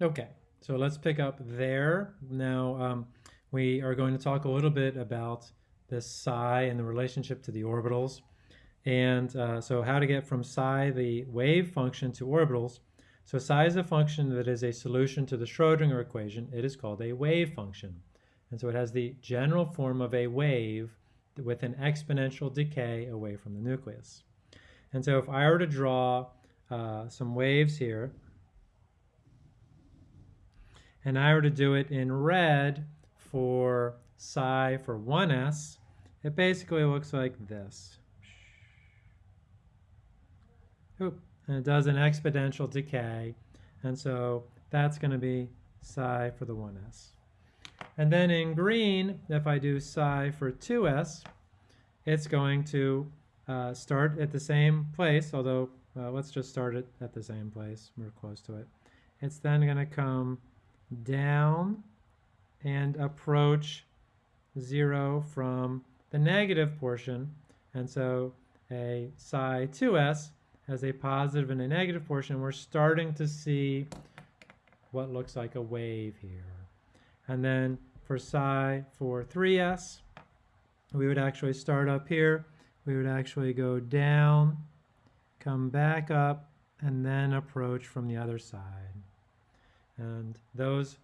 Okay, so let's pick up there. Now um, we are going to talk a little bit about this psi and the relationship to the orbitals. And uh, so how to get from psi, the wave function, to orbitals. So psi is a function that is a solution to the Schrodinger equation. It is called a wave function. And so it has the general form of a wave with an exponential decay away from the nucleus. And so if I were to draw uh, some waves here, and I were to do it in red for psi for 1s, it basically looks like this. Oop, and it does an exponential decay, and so that's going to be psi for the 1s. And then in green, if I do psi for 2s, it's going to uh, start at the same place, although uh, let's just start it at the same place. We're close to it. It's then going to come down and approach zero from the negative portion. And so a psi 2s has a positive and a negative portion. We're starting to see what looks like a wave here. And then for psi for 3s, we would actually start up here. We would actually go down, come back up, and then approach from the other side. And those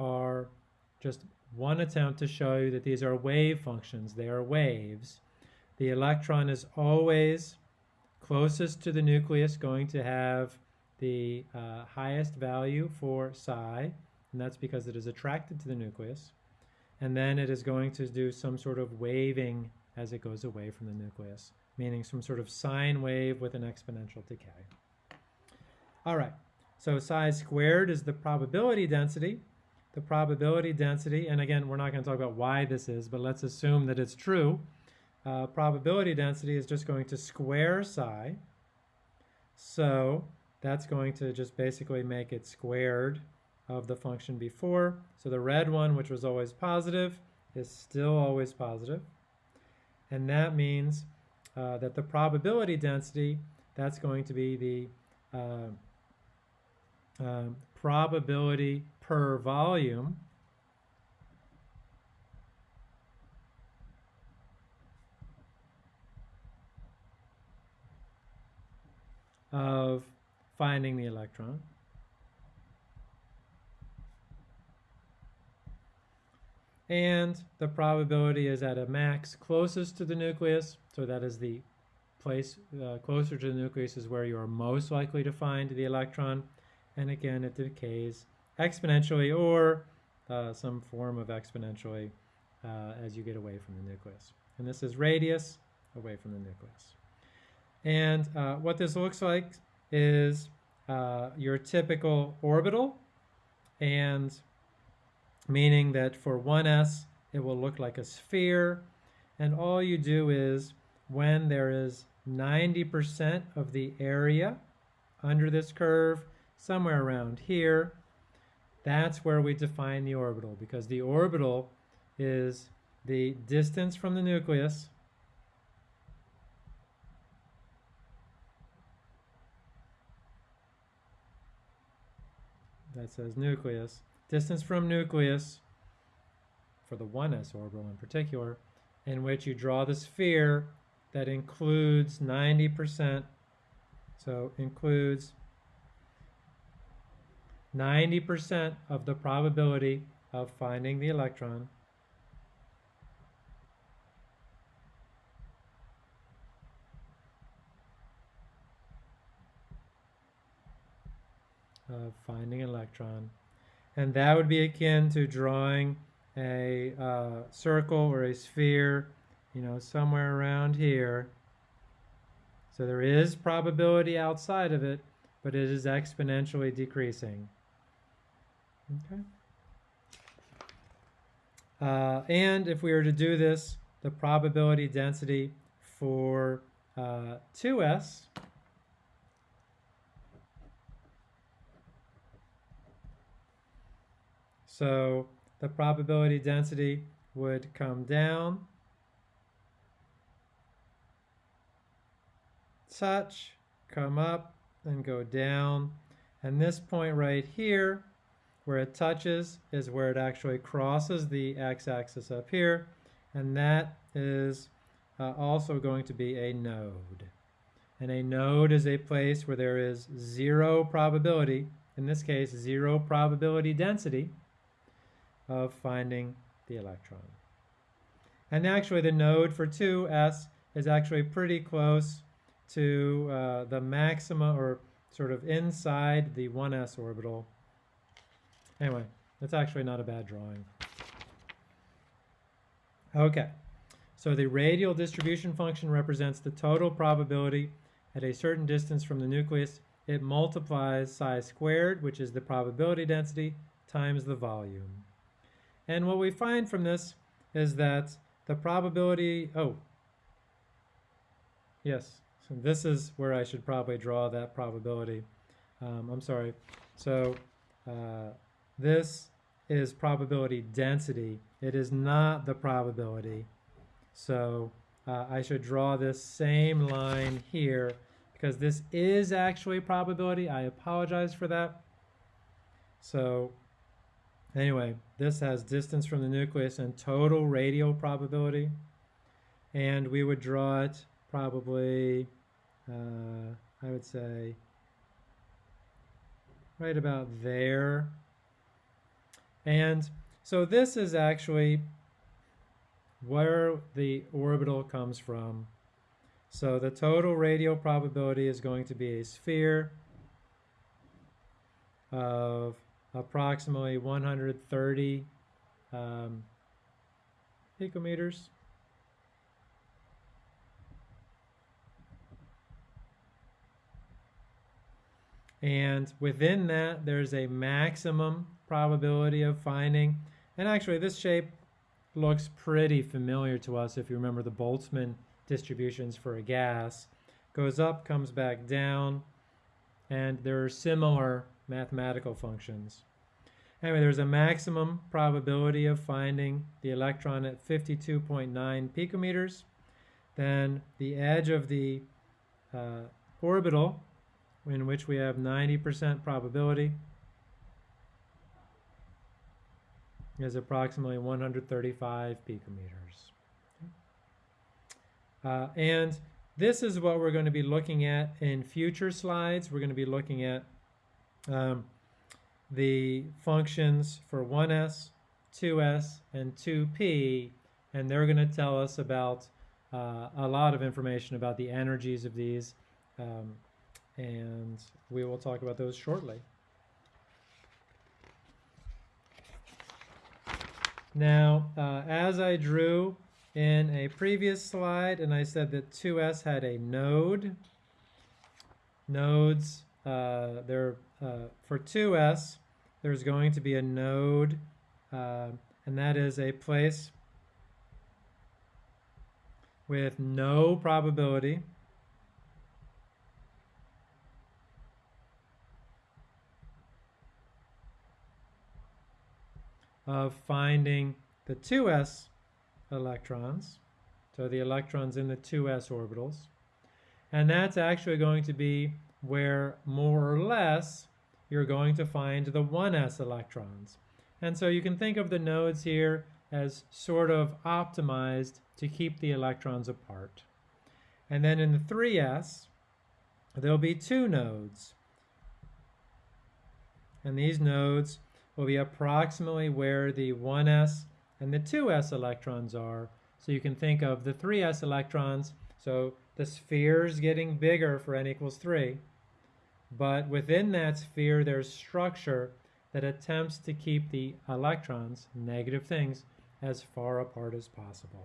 are just one attempt to show you that these are wave functions. They are waves. The electron is always closest to the nucleus going to have the uh, highest value for psi, and that's because it is attracted to the nucleus. And then it is going to do some sort of waving as it goes away from the nucleus, meaning some sort of sine wave with an exponential decay. All right. So psi squared is the probability density. The probability density, and again, we're not going to talk about why this is, but let's assume that it's true. Uh, probability density is just going to square psi. So that's going to just basically make it squared of the function before. So the red one, which was always positive, is still always positive. And that means uh, that the probability density, that's going to be the uh, um, probability per volume of finding the electron. And the probability is at a max closest to the nucleus, so that is the place uh, closer to the nucleus is where you are most likely to find the electron and again it decays exponentially or uh, some form of exponentially uh, as you get away from the nucleus. And this is radius away from the nucleus. And uh, what this looks like is uh, your typical orbital, and meaning that for 1s it will look like a sphere, and all you do is when there is 90% of the area under this curve, somewhere around here, that's where we define the orbital because the orbital is the distance from the nucleus that says nucleus, distance from nucleus for the 1s orbital in particular, in which you draw the sphere that includes 90%, so includes 90% of the probability of finding the electron of finding an electron. And that would be akin to drawing a uh, circle or a sphere, you know, somewhere around here. So there is probability outside of it, but it is exponentially decreasing. Okay. Uh, and if we were to do this, the probability density for uh, 2s So the probability density would come down such, come up, and go down. And this point right here where it touches is where it actually crosses the x-axis up here, and that is uh, also going to be a node. And a node is a place where there is zero probability, in this case, zero probability density of finding the electron. And actually the node for 2s is actually pretty close to uh, the maxima or sort of inside the 1s orbital. Anyway, that's actually not a bad drawing. Okay, so the radial distribution function represents the total probability at a certain distance from the nucleus. It multiplies psi squared, which is the probability density, times the volume. And what we find from this is that the probability, oh, yes, so this is where I should probably draw that probability. Um, I'm sorry. So uh, this is probability density. It is not the probability. So uh, I should draw this same line here because this is actually probability. I apologize for that. So anyway, this has distance from the nucleus and total radial probability. And we would draw it probably, uh, I would say, right about there. And so this is actually where the orbital comes from. So the total radial probability is going to be a sphere of approximately 130 um, picometers. And within that, there's a maximum probability of finding, and actually this shape looks pretty familiar to us if you remember the Boltzmann distributions for a gas. Goes up, comes back down, and there are similar mathematical functions. Anyway, there's a maximum probability of finding the electron at 52.9 picometers. Then the edge of the uh, orbital, in which we have 90% probability, is approximately 135 picometers. Uh, and this is what we're going to be looking at in future slides. We're going to be looking at um, the functions for 1s, 2s, and 2p, and they're going to tell us about uh, a lot of information about the energies of these, um, and we will talk about those shortly. Now, uh, as I drew in a previous slide, and I said that 2s had a node, nodes, uh, there uh, for 2s, there's going to be a node, uh, and that is a place with no probability of finding the 2s electrons, so the electrons in the 2s orbitals. And that's actually going to be where more or less you're going to find the 1s electrons. And so you can think of the nodes here as sort of optimized to keep the electrons apart. And then in the 3s, there'll be two nodes. And these nodes will be approximately where the 1s and the 2s electrons are. So you can think of the 3s electrons, so the sphere is getting bigger for n equals 3, but within that sphere there's structure that attempts to keep the electrons, negative things, as far apart as possible.